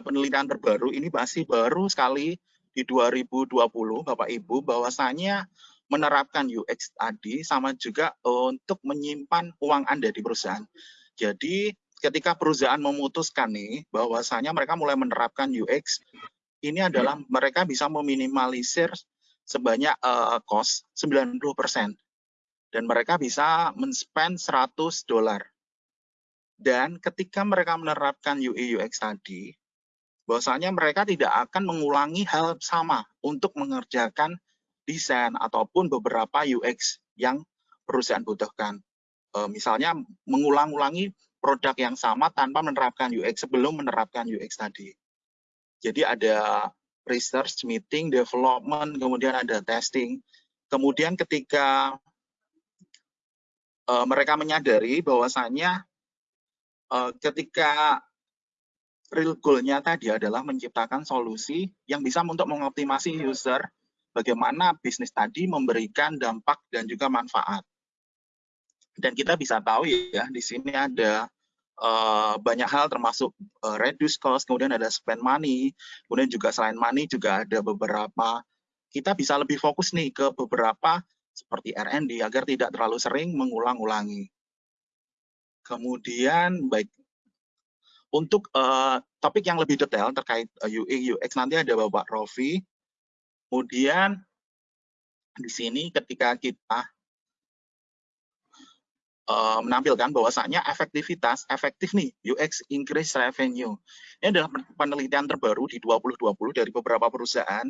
penelitian terbaru ini masih baru sekali di 2020 Bapak Ibu bahwasanya menerapkan UX tadi sama juga untuk menyimpan uang Anda di perusahaan. Jadi ketika perusahaan memutuskan nih bahwasanya mereka mulai menerapkan UX ini adalah mereka bisa meminimalisir sebanyak uh, cost 90% dan mereka bisa men-spend 100 dolar. Dan ketika mereka menerapkan UI UX tadi, bahwasanya mereka tidak akan mengulangi hal sama untuk mengerjakan desain ataupun beberapa UX yang perusahaan butuhkan. E, misalnya mengulang-ulangi produk yang sama tanpa menerapkan UX sebelum menerapkan UX tadi. Jadi ada research, meeting, development, kemudian ada testing. Kemudian ketika e, mereka menyadari bahwasanya e, ketika real goal-nya tadi adalah menciptakan solusi yang bisa untuk mengoptimasi user bagaimana bisnis tadi memberikan dampak dan juga manfaat. Dan kita bisa tahu ya, di sini ada uh, banyak hal termasuk uh, reduce cost, kemudian ada spend money, kemudian juga selain money juga ada beberapa, kita bisa lebih fokus nih ke beberapa seperti R&D agar tidak terlalu sering mengulang-ulangi. Kemudian baik untuk uh, topik yang lebih detail terkait uh, eh, UI UX nanti ada Bapak Rofi. Kemudian di sini ketika kita uh, menampilkan bahwasanya efektivitas efektif nih UX increase revenue. Ini adalah penelitian terbaru di 2020 dari beberapa perusahaan.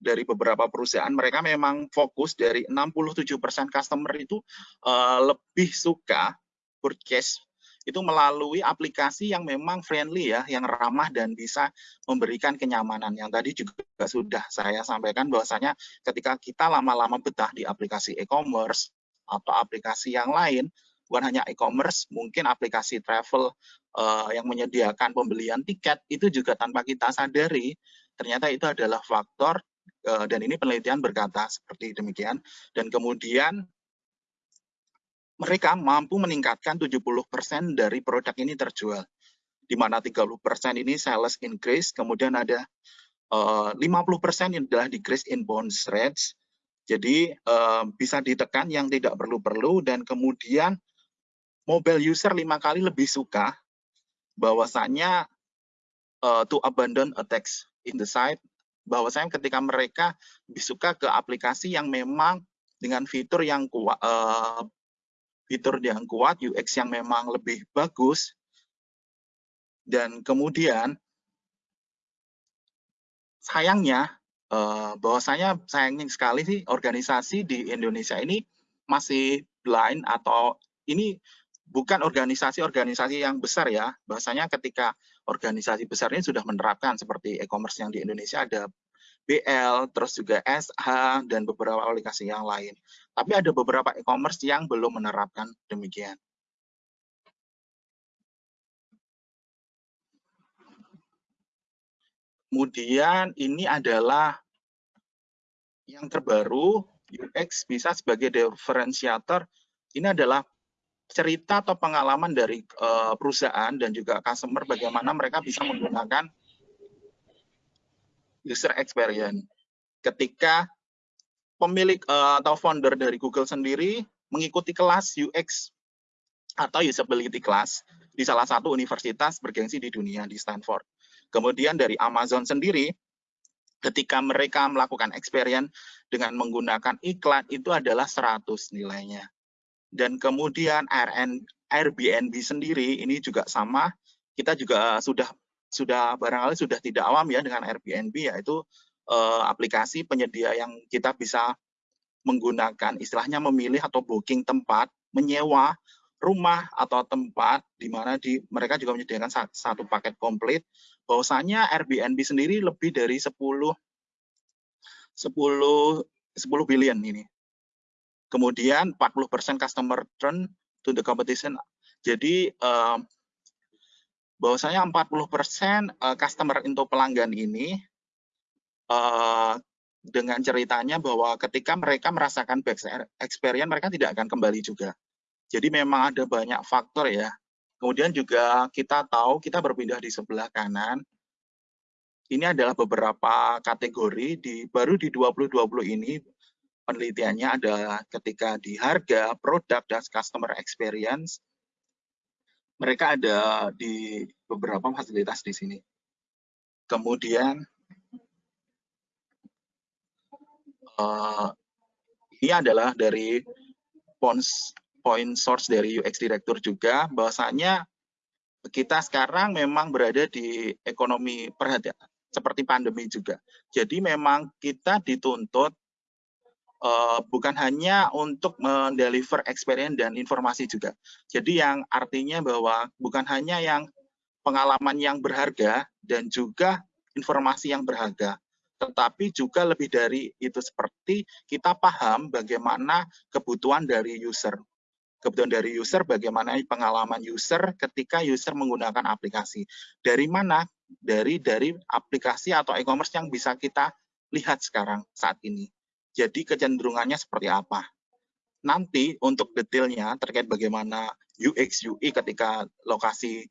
Dari beberapa perusahaan mereka memang fokus dari 67% customer itu uh, lebih suka purchase itu melalui aplikasi yang memang friendly ya, yang ramah dan bisa memberikan kenyamanan. Yang tadi juga sudah saya sampaikan bahwasanya ketika kita lama-lama betah di aplikasi e-commerce atau aplikasi yang lain, bukan hanya e-commerce, mungkin aplikasi travel uh, yang menyediakan pembelian tiket itu juga tanpa kita sadari ternyata itu adalah faktor uh, dan ini penelitian berkata seperti demikian dan kemudian mereka mampu meningkatkan 70% dari produk ini terjual. Di mana 30% ini sales increase, kemudian ada uh, 50% yang adalah decrease in bounce rates. Jadi uh, bisa ditekan yang tidak perlu-perlu dan kemudian mobile user lima kali lebih suka bahwasanya uh, to abandon attacks in the site bahwasanya ketika mereka lebih suka ke aplikasi yang memang dengan fitur yang kuat, uh, fitur yang kuat, UX yang memang lebih bagus, dan kemudian sayangnya eh, bahwasanya sayangnya sekali sih organisasi di Indonesia ini masih blind atau ini bukan organisasi-organisasi yang besar ya. Bahasanya ketika organisasi besar ini sudah menerapkan seperti e-commerce yang di Indonesia ada BL, terus juga SH, dan beberapa aplikasi yang lain. Tapi ada beberapa e-commerce yang belum menerapkan demikian. Kemudian ini adalah yang terbaru, UX bisa sebagai differentiator. Ini adalah cerita atau pengalaman dari uh, perusahaan dan juga customer bagaimana mereka bisa menggunakan user experience. Ketika pemilik uh, atau founder dari Google sendiri mengikuti kelas UX atau usability class di salah satu universitas bergengsi di dunia di Stanford. Kemudian dari Amazon sendiri, ketika mereka melakukan experience dengan menggunakan iklan itu adalah 100 nilainya. Dan kemudian Airbnb sendiri ini juga sama, kita juga sudah sudah barangkali sudah tidak awam ya dengan Airbnb yaitu uh, aplikasi penyedia yang kita bisa menggunakan istilahnya memilih atau booking tempat menyewa rumah atau tempat di mana di mereka juga menyediakan satu paket komplit bahwasanya Airbnb sendiri lebih dari 10 10 10 billion ini. Kemudian 40% customer turn to the competition. Jadi uh, bahwasanya 40% eh, customer untuk pelanggan ini uh, dengan ceritanya bahwa ketika mereka merasakan back experience mereka tidak akan kembali juga. Jadi memang ada banyak faktor ya. Kemudian juga kita tahu kita berpindah di sebelah kanan ini adalah beberapa kategori di baru di 2020 ini penelitiannya adalah ketika di harga, produk, dan customer experience, mereka ada di beberapa fasilitas di sini. Kemudian, uh, ini adalah dari points point source dari UX Director juga, bahwasanya kita sekarang memang berada di ekonomi perhatian seperti pandemi juga. Jadi memang kita dituntut uh, bukan hanya untuk mendeliver experience dan informasi juga. Jadi yang artinya bahwa bukan hanya yang pengalaman yang berharga dan juga informasi yang berharga, tetapi juga lebih dari itu seperti kita paham bagaimana kebutuhan dari user kebutuhan dari user, bagaimana pengalaman user ketika user menggunakan aplikasi. Dari mana? Dari dari aplikasi atau e-commerce yang bisa kita lihat sekarang saat ini. Jadi kecenderungannya seperti apa? Nanti untuk detailnya terkait bagaimana UX UI ketika lokasi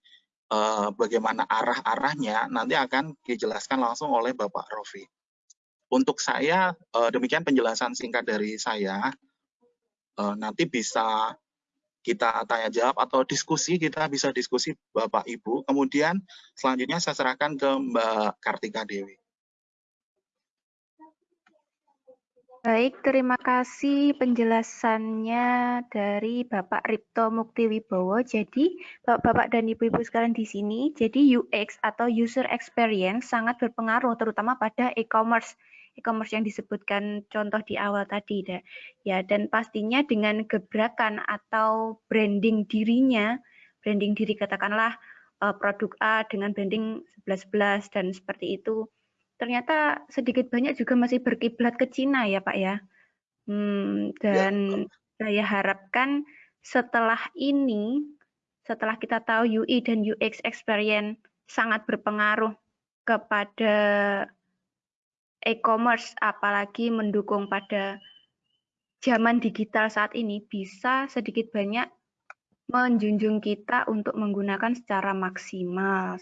eh, bagaimana arah-arahnya nanti akan dijelaskan langsung oleh Bapak Rofi. Untuk saya eh, demikian penjelasan singkat dari saya. Eh, nanti bisa kita tanya jawab atau diskusi, kita bisa diskusi Bapak Ibu. Kemudian selanjutnya saya serahkan ke Mbak Kartika Dewi. Baik, terima kasih penjelasannya dari Bapak Ripto Muktiwibowo. Jadi, Bapak dan Ibu-Ibu sekalian di sini, jadi UX atau User Experience sangat berpengaruh terutama pada e-commerce e-commerce yang disebutkan contoh di awal tadi ya. dan pastinya dengan gebrakan atau branding dirinya branding diri katakanlah uh, produk A dengan branding 1111 dan seperti itu ternyata sedikit banyak juga masih berkiblat ke Cina ya Pak ya hmm, dan ya. saya harapkan setelah ini setelah kita tahu UI dan UX experience sangat berpengaruh kepada e-commerce apalagi mendukung pada zaman digital saat ini bisa sedikit banyak menjunjung kita untuk menggunakan secara maksimal.